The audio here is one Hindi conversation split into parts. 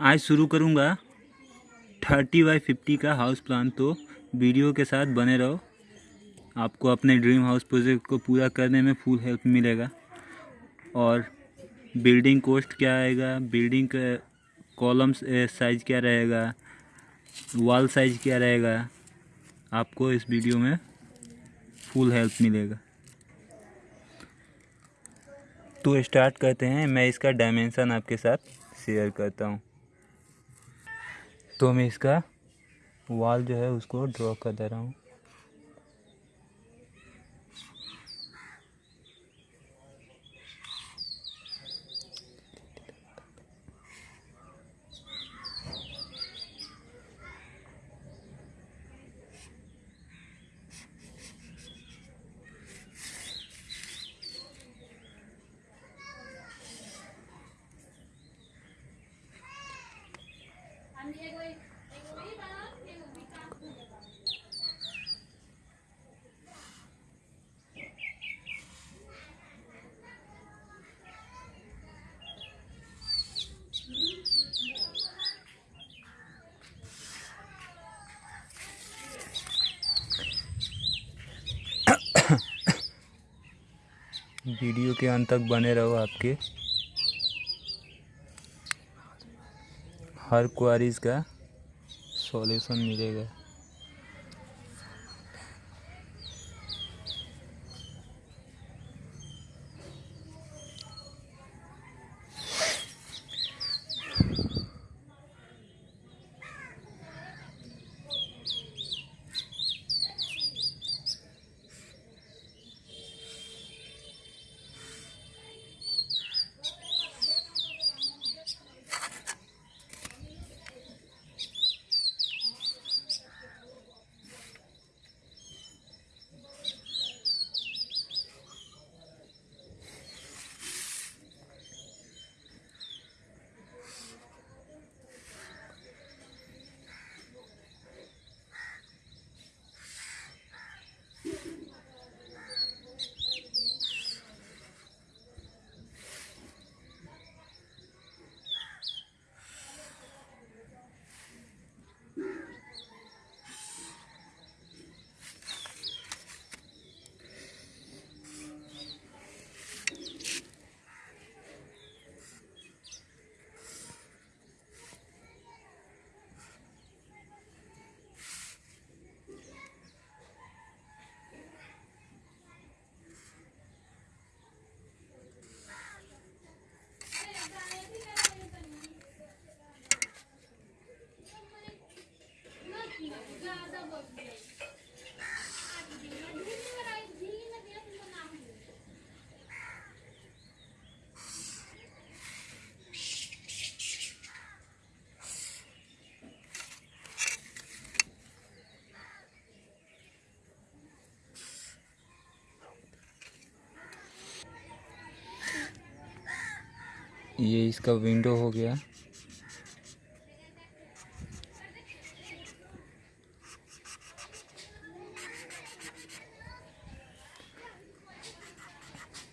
आज शुरू करूँगा थर्टी बाई फिफ्टी का हाउस प्लान तो वीडियो के साथ बने रहो। आपको अपने ड्रीम हाउस प्रोजेक्ट को पूरा करने में फुल हेल्प मिलेगा। और बिल्डिंग कोस्ट क्या आएगा? बिल्डिंग कॉलम्स साइज़ क्या रहेगा? वॉल साइज़ क्या रहेगा? आपको इस वीडियो में फुल हेल्प मिलेगा। तो स्टार्ट करते हैं। मैं इसका डायमेंसन आपके साथ शेयर करता हूँ। तो मैं इसका वॉल जो है उसको ड्रॉ कर दे रहा हूँ। वीडियो के अंत तक बने रहो आपके। हर क्वारीज का सॉल्यूशन मिलेगा। ये इसका विंडो हो गया।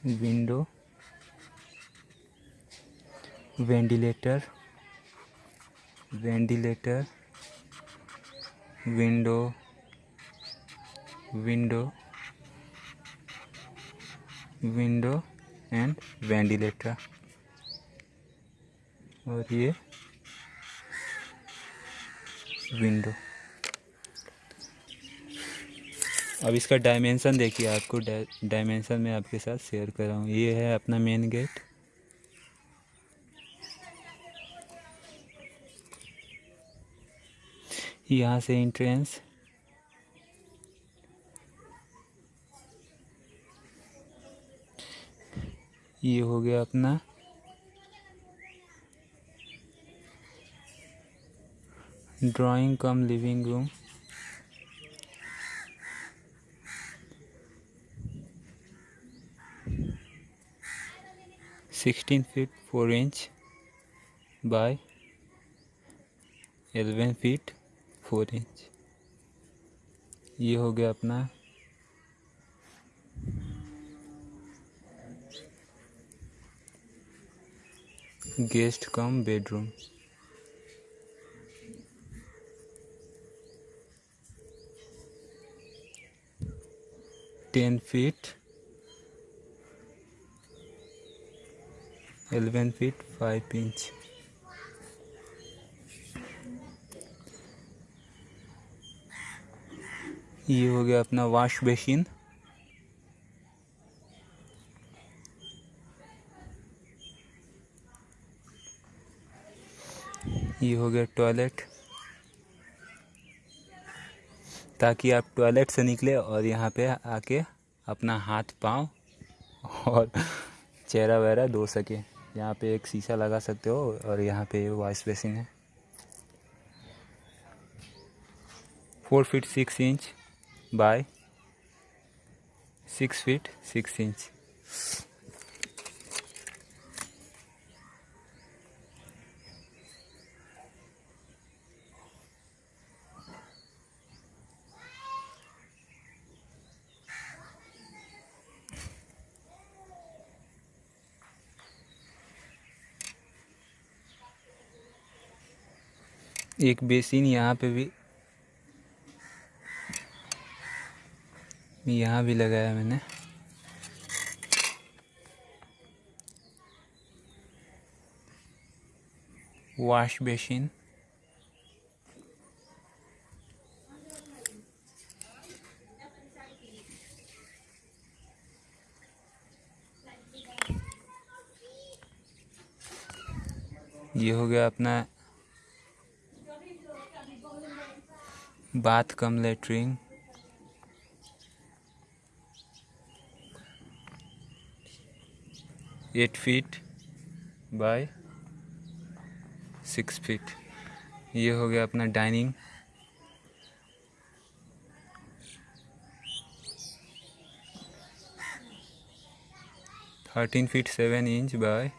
Window ventilator ventilator window window window and ventilator और ये विंडो अब इसका डायमेंशन देखिए, आपको डायमेंशन में आपके साथ शेयर कर रहा हूँ। ये है अपना मेन गेट यहाँ से इंट्रेंस ये हो गया अपना drawing cum living room. Sixteen feet four inch by eleven feet four inch. ये हो गया अपना guest cum bedroom. Ten feet eleven feet five inch ये हो गया अपना वॉश बेसिन ये हो गया टॉयलेट ताकि आप टॉयलेट से निकले और यहाँ पे आके अपना हाथ, पाँव और चेहरा वगैरह धो सके। यहाँ पे एक शीशा लगा सकते हो और यहाँ पे वॉश बेसिन है। Four feet six inch by six feet six inch एक बेसिन यहाँ पे भी यहाँ भी लगाया मैंने। Wash basin. ये हो गया अपना bath cum latrine eight feet by six feet. ये हो गया अपना dining. Thirteen feet seven inch by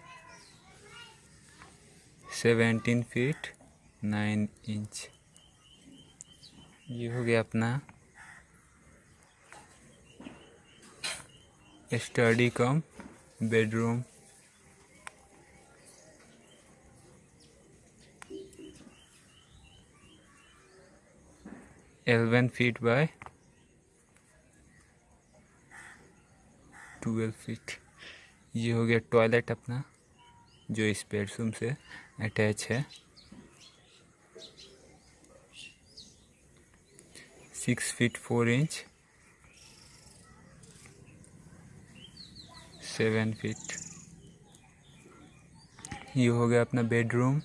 seventeen feet nine inch. ये हो गया अपना study cum, bedroom. Eleven feet by twelve feet. ये हो गया टॉयलेट अपना, जो इस बेडरूम से अटैच है। Six feet four inch seven feet ये हो गया अपना bedroom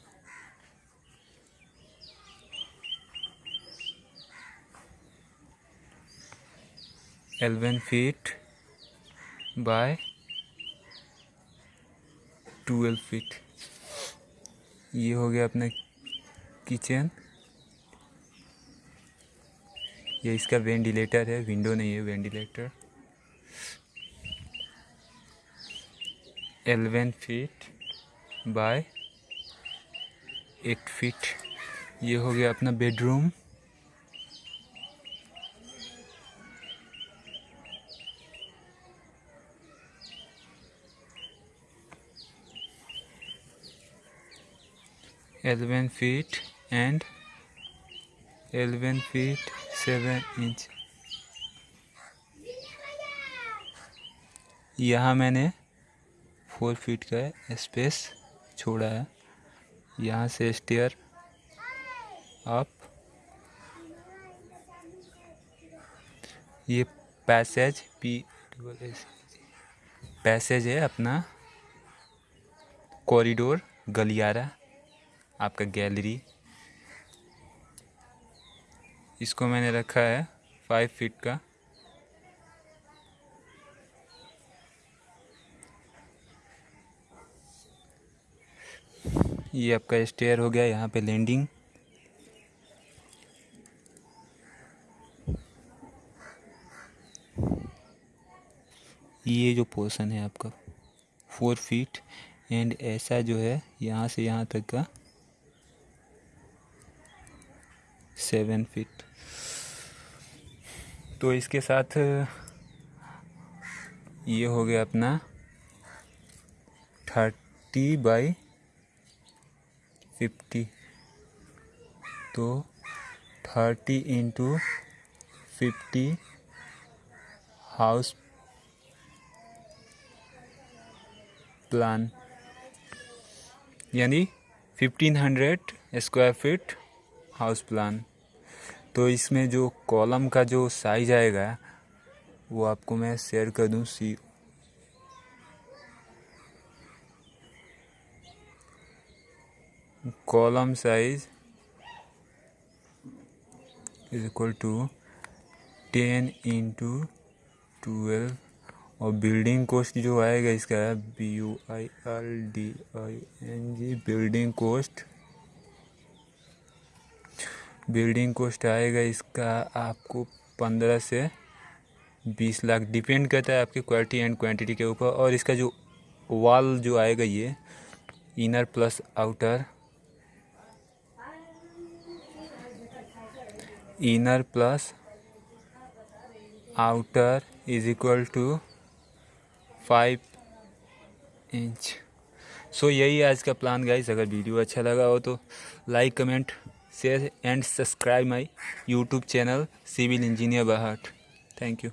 eleven feet by twelve feet ये हो गया अपना किचन ये इसका वेंटिलेटर है, विंडो नहीं है, ventilator. Eleven feet by eight feet. ये हो गया अपना bedroom. Eleven feet and eleven feet seven inch यहाँ मैंने फोर फीट का स्पेस छोड़ा है। यहाँ से स्टेयर अप ये पैसेज पी पैसेज है अपना कॉरिडोर गलियारा, आपका गैलरी इसको मैंने रखा है फाइव फीट का। ये आपका स्टेयर हो गया, यहाँ पे लैंडिंग ये जो पोर्शन है आपका फोर फीट एंड ऐसा जो है, यहाँ से यहाँ तक का सेवन फीट तो इसके साथ, ये हो गया अपना थर्टी बाई फिफ्टी तो thirty into fifty house plan यानी fifteen hundred square feet house plan तो इसमें जो कॉलम का जो साइज़ आएगा, वो आपको मैं शेयर कर दूँ C column size is equal to ten into twelve और बिल्डिंग कोस्ट जो आएगा इसका B U I L D I N G building cost building cost आएगा इसका आपको पंद्रह से बीस लाख डिपेंड करता है आपकी क्वालिटी एंड क्वांटिटी के ऊपर। और इसका जो वॉल जो आएगा ये inner plus outer, inner plus outer is equal to five inch. So यही आज का प्लान, गाइस। अगर वीडियो अच्छा लगा हो तो like, comment share and subscribe my YouTube channel civil engineer बाहट thank you